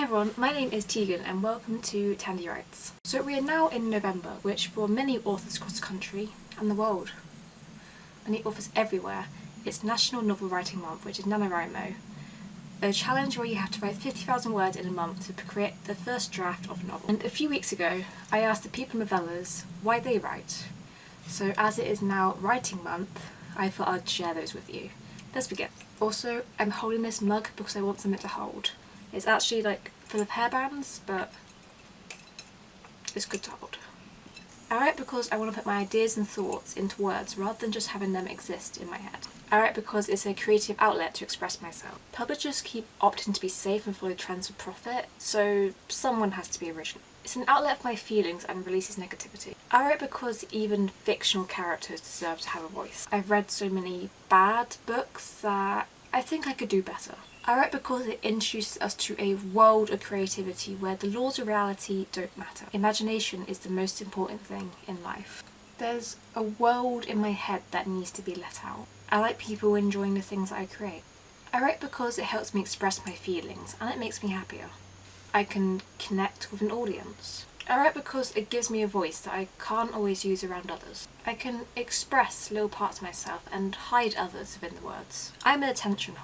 Hey everyone, my name is Tegan and welcome to Tandy Writes. So we are now in November, which for many authors across the country and the world, many authors everywhere, it's National Novel Writing Month, which is NaNoWriMo, a challenge where you have to write 50,000 words in a month to create the first draft of a novel. And a few weeks ago, I asked the people novellas why they write. So as it is now writing month, I thought I'd share those with you. Let's begin. Also, I'm holding this mug because I want something to hold. It's actually like full of hairbands, but it's good to hold. I write because I want to put my ideas and thoughts into words rather than just having them exist in my head. I write because it's a creative outlet to express myself. Publishers keep opting to be safe and follow trends for profit, so someone has to be original. It's an outlet for my feelings and releases negativity. I write because even fictional characters deserve to have a voice. I've read so many bad books that I think I could do better. I write because it introduces us to a world of creativity where the laws of reality don't matter. Imagination is the most important thing in life. There's a world in my head that needs to be let out. I like people enjoying the things I create. I write because it helps me express my feelings and it makes me happier. I can connect with an audience. I write because it gives me a voice that I can't always use around others. I can express little parts of myself and hide others within the words. I'm an attention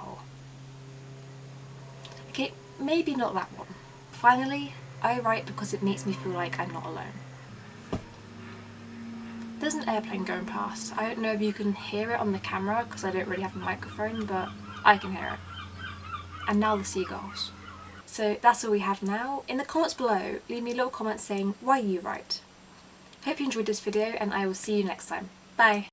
Okay, maybe not that one. Finally, I write because it makes me feel like I'm not alone. There's an airplane going past. I don't know if you can hear it on the camera because I don't really have a microphone, but I can hear it. And now the seagulls. So that's all we have now. In the comments below, leave me a little comment saying why you write. Hope you enjoyed this video and I will see you next time. Bye!